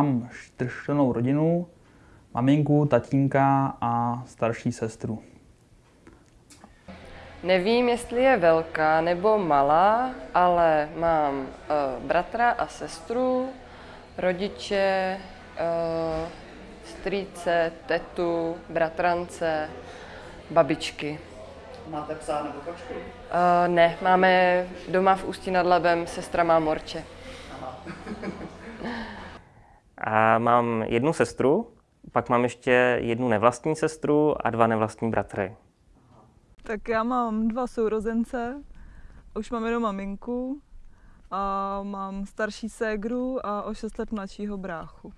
Mám čtyřčlennou rodinu, maminku, tatínka a starší sestru. Nevím, jestli je velká nebo malá, ale mám uh, bratra a sestru, rodiče, uh, strýce, tetu, bratrance, babičky. Máte psa nebo kočku? Uh, ne, máme doma v Ústí nad Labem, sestra má morče. A mám jednu sestru, pak mám ještě jednu nevlastní sestru a dva nevlastní bratry. Tak já mám dva sourozence, už mám jenom maminku a mám starší ségru a o 6 let mladšího bráchu.